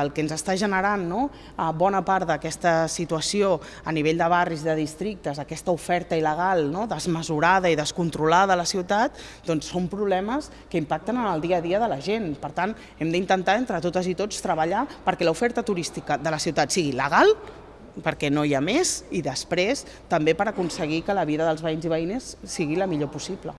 El que ens està generant no, bona part d'aquesta situació a nivell de barris, de districtes, aquesta oferta il·legal, no, desmesurada i descontrolada a la ciutat, doncs són problemes que impacten en el dia a dia de la gent. Per tant, hem d'intentar entre totes i tots treballar perquè l'oferta turística de la ciutat sigui legal, perquè no hi ha més, i després també per aconseguir que la vida dels veïns i veïnes sigui la millor possible.